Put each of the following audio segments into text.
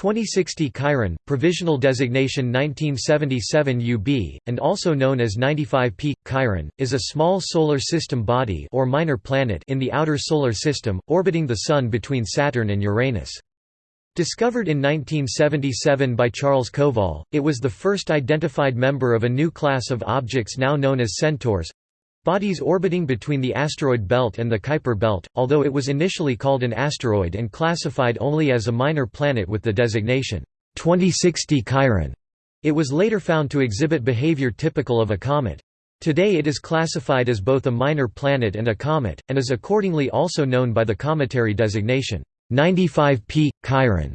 2060 Chiron, provisional designation 1977 UB, and also known as 95P, Chiron, is a small solar system body or minor planet in the outer solar system, orbiting the Sun between Saturn and Uranus. Discovered in 1977 by Charles Kowal, it was the first identified member of a new class of objects now known as centaurs, Bodies orbiting between the asteroid belt and the Kuiper belt, although it was initially called an asteroid and classified only as a minor planet with the designation 2060 Chiron. It was later found to exhibit behavior typical of a comet. Today it is classified as both a minor planet and a comet, and is accordingly also known by the cometary designation 95P Chiron.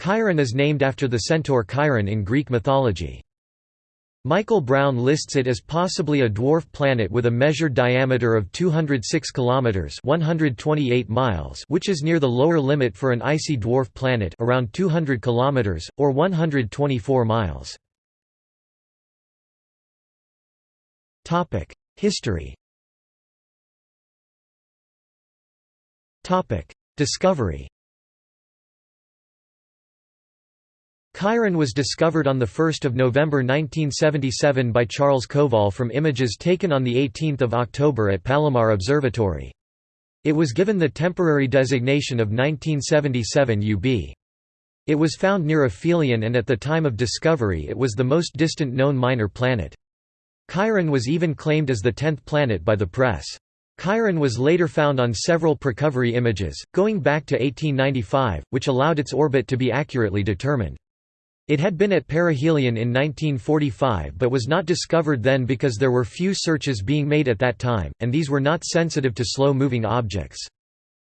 Chiron is named after the centaur Chiron in Greek mythology. Michael Brown lists it as possibly a dwarf planet with a measured diameter of 206 kilometers, 128 miles, which is near the lower limit for an icy dwarf planet, around 200 kilometers or 124 miles. Topic: History. Topic: Discovery. Chiron was discovered on 1 November 1977 by Charles Kowal from images taken on 18 October at Palomar Observatory. It was given the temporary designation of 1977 UB. It was found near Aphelion and at the time of discovery it was the most distant known minor planet. Chiron was even claimed as the tenth planet by the press. Chiron was later found on several precovery images, going back to 1895, which allowed its orbit to be accurately determined. It had been at perihelion in 1945 but was not discovered then because there were few searches being made at that time, and these were not sensitive to slow-moving objects.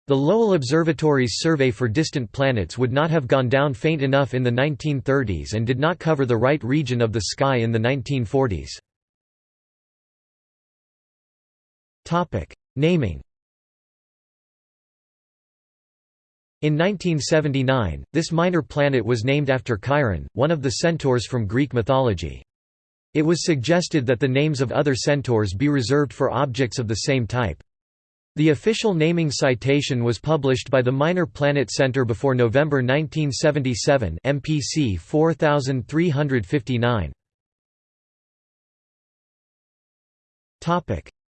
The Lowell Observatory's survey for distant planets would not have gone down faint enough in the 1930s and did not cover the right region of the sky in the 1940s. Naming In 1979, this minor planet was named after Chiron, one of the centaurs from Greek mythology. It was suggested that the names of other centaurs be reserved for objects of the same type. The official naming citation was published by the Minor Planet Center before November 1977 MPC 4359.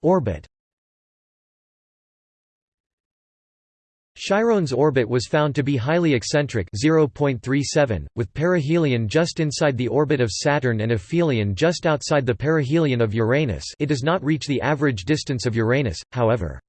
Orbit Chiron's orbit was found to be highly eccentric 0.37, with perihelion just inside the orbit of Saturn and aphelion just outside the perihelion of Uranus it does not reach the average distance of Uranus, however.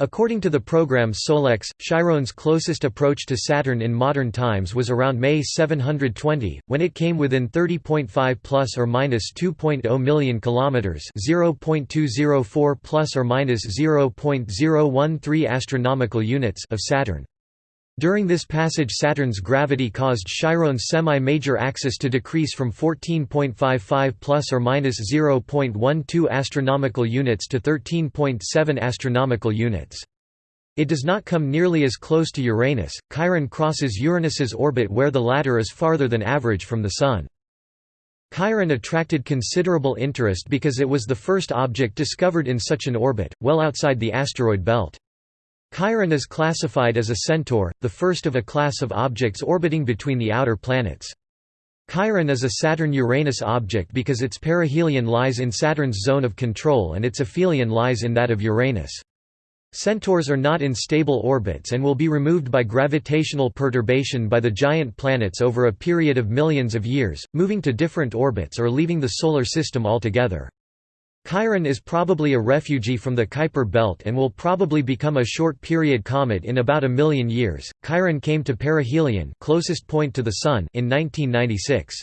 According to the program Solex, Chiron's closest approach to Saturn in modern times was around May 720, when it came within 30.5 plus or minus 2.0 million kilometers, 0.204 plus or minus 0.013 astronomical units of Saturn. During this passage Saturn's gravity caused Chiron's semi-major axis to decrease from 14.55 plus or minus 0.12 astronomical units to 13.7 astronomical units. It does not come nearly as close to Uranus. Chiron crosses Uranus's orbit where the latter is farther than average from the Sun. Chiron attracted considerable interest because it was the first object discovered in such an orbit, well outside the asteroid belt. Chiron is classified as a centaur, the first of a class of objects orbiting between the outer planets. Chiron is a Saturn-Uranus object because its perihelion lies in Saturn's zone of control and its aphelion lies in that of Uranus. Centaurs are not in stable orbits and will be removed by gravitational perturbation by the giant planets over a period of millions of years, moving to different orbits or leaving the Solar System altogether. Chiron is probably a refugee from the Kuiper belt and will probably become a short-period comet in about a million years. Chiron came to perihelion, closest point to the Sun, in 1996.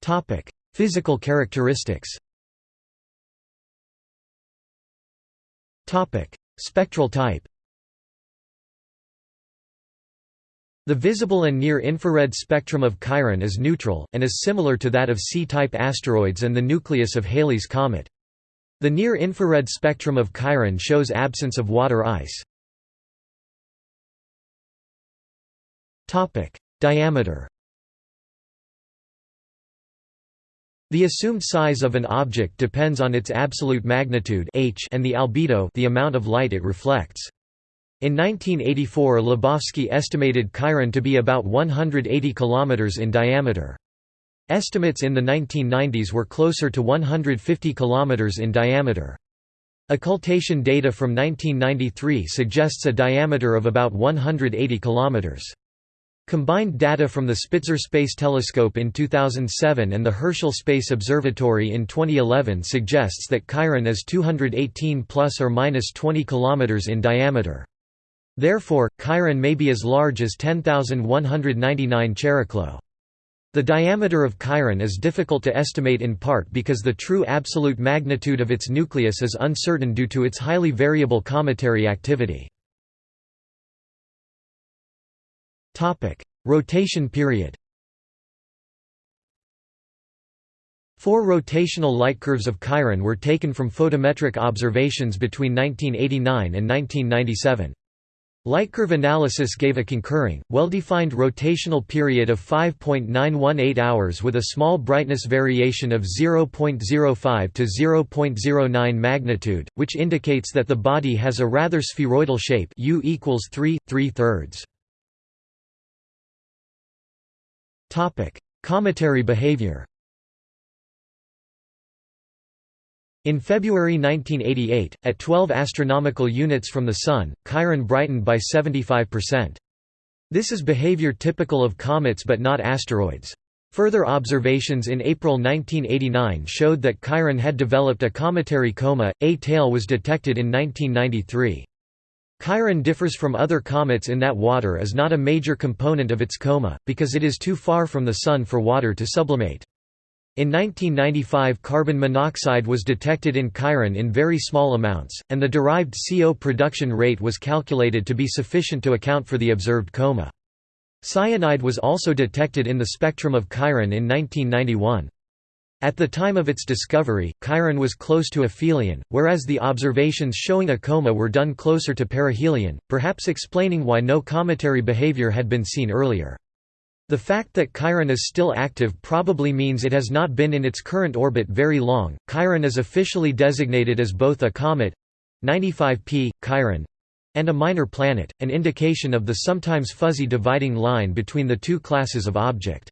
Topic: Physical characteristics. Topic: Spectral type. The visible and near-infrared spectrum of Chiron is neutral, and is similar to that of C-type asteroids and the nucleus of Halley's comet. The near-infrared spectrum of Chiron shows absence of water ice. Diameter The assumed size of an object depends on its absolute magnitude h and the albedo the amount of light it reflects. In 1984 Lebofsky estimated Chiron to be about 180 km in diameter. Estimates in the 1990s were closer to 150 km in diameter. Occultation data from 1993 suggests a diameter of about 180 km. Combined data from the Spitzer Space Telescope in 2007 and the Herschel Space Observatory in 2011 suggests that Chiron is 218 plus or minus 20 km in diameter. Therefore, Chiron may be as large as 10,199 Chariklo. The diameter of Chiron is difficult to estimate in part because the true absolute magnitude of its nucleus is uncertain due to its highly variable cometary activity. Rotation period Four rotational light curves of Chiron were taken from photometric observations between 1989 and 1997. Lightcurve analysis gave a concurring, well-defined rotational period of 5.918 hours with a small brightness variation of 0.05 to 0.09 magnitude, which indicates that the body has a rather spheroidal shape U equals 3, 3 thirds. Cometary behavior In February 1988, at 12 astronomical units from the Sun, Chiron brightened by 75%. This is behavior typical of comets but not asteroids. Further observations in April 1989 showed that Chiron had developed a cometary coma, a tail was detected in 1993. Chiron differs from other comets in that water is not a major component of its coma, because it is too far from the Sun for water to sublimate. In 1995 carbon monoxide was detected in Chiron in very small amounts, and the derived CO production rate was calculated to be sufficient to account for the observed coma. Cyanide was also detected in the spectrum of Chiron in 1991. At the time of its discovery, Chiron was close to aphelion, whereas the observations showing a coma were done closer to perihelion, perhaps explaining why no cometary behavior had been seen earlier. The fact that Chiron is still active probably means it has not been in its current orbit very long. Chiron is officially designated as both a comet 95P, Chiron and a minor planet, an indication of the sometimes fuzzy dividing line between the two classes of object.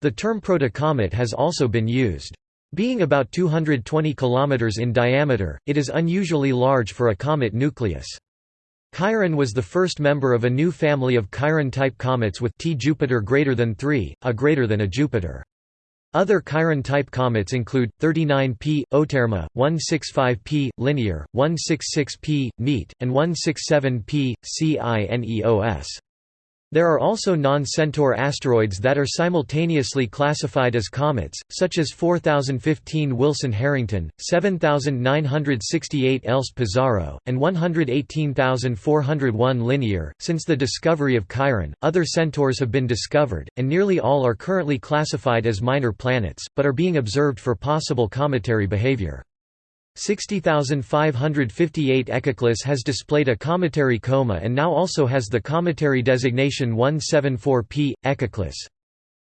The term protocomet has also been used. Being about 220 km in diameter, it is unusually large for a comet nucleus. Chiron was the first member of a new family of Chiron-type comets with T Jupiter greater than 3, a greater than a Jupiter. Other Chiron-type comets include 39P, Oterma, 165P, Linear, 166P, Neat, and 167P, CINEOS. There are also non-Centaur asteroids that are simultaneously classified as comets, such as 4015 Wilson-Harrington, 7968 Elst-Pizarro, and 118401 Linear. Since the discovery of Chiron, other centaurs have been discovered, and nearly all are currently classified as minor planets, but are being observed for possible cometary behavior. 60558 Echeclus has displayed a cometary coma and now also has the cometary designation 174P, Echeclus.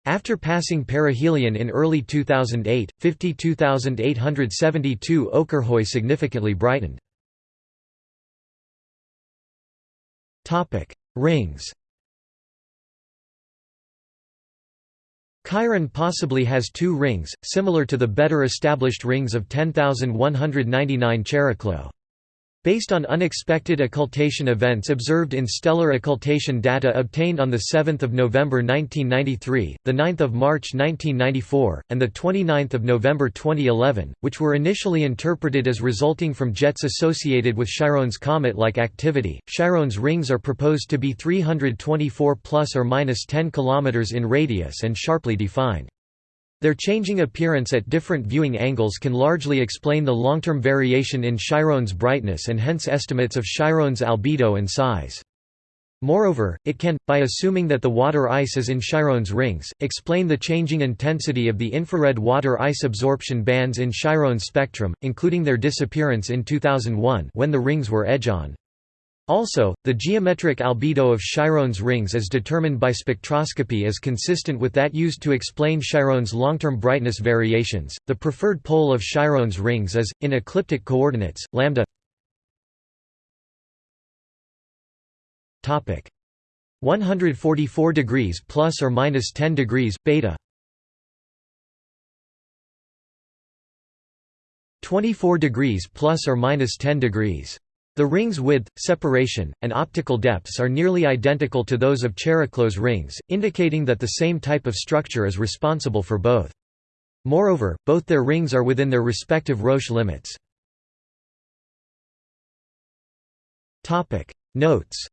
After passing perihelion in early 2008, 52872 Okyrhoe significantly brightened. Rings Chiron possibly has two rings, similar to the better established rings of 10,199 Chariklo. Based on unexpected occultation events observed in stellar occultation data obtained on 7 November 1993, 9 March 1994, and 29 November 2011, which were initially interpreted as resulting from jets associated with Chiron's comet-like activity, Chiron's rings are proposed to be 324 plus or minus 10 km in radius and sharply defined. Their changing appearance at different viewing angles can largely explain the long-term variation in Chiron's brightness and hence estimates of Chiron's albedo and size. Moreover, it can, by assuming that the water ice is in Chiron's rings, explain the changing intensity of the infrared water ice absorption bands in Chiron's spectrum, including their disappearance in 2001 when the rings were edge-on. Also, the geometric albedo of Chiron's rings as determined by spectroscopy is consistent with that used to explain Chiron's long-term brightness variations. The preferred pole of Chiron's rings is in ecliptic coordinates lambda. Topic. 144 degrees plus or minus 10 degrees beta. 24 degrees plus or minus 10 degrees the ring's width, separation, and optical depths are nearly identical to those of Chariklo's rings, indicating that the same type of structure is responsible for both. Moreover, both their rings are within their respective Roche limits. Notes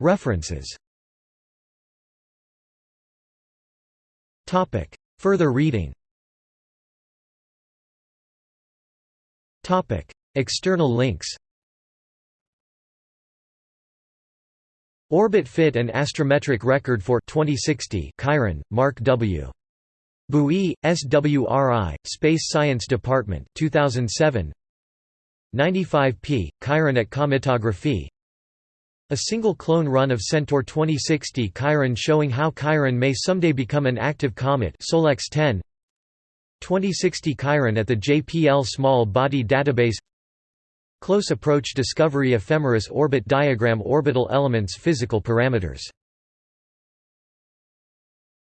References Further reading Topic: External links. Orbit fit and astrometric record for 2060 Chiron, Marc W. Buie, SWRI, Space Science Department 2007 95p, Chiron at Cometography A single clone run of Centaur 2060 Chiron showing how Chiron may someday become an active comet Solex 10 2060 Chiron at the JPL Small Body Database. Close Approach Discovery Ephemeris Orbit Diagram Orbital Elements Physical Parameters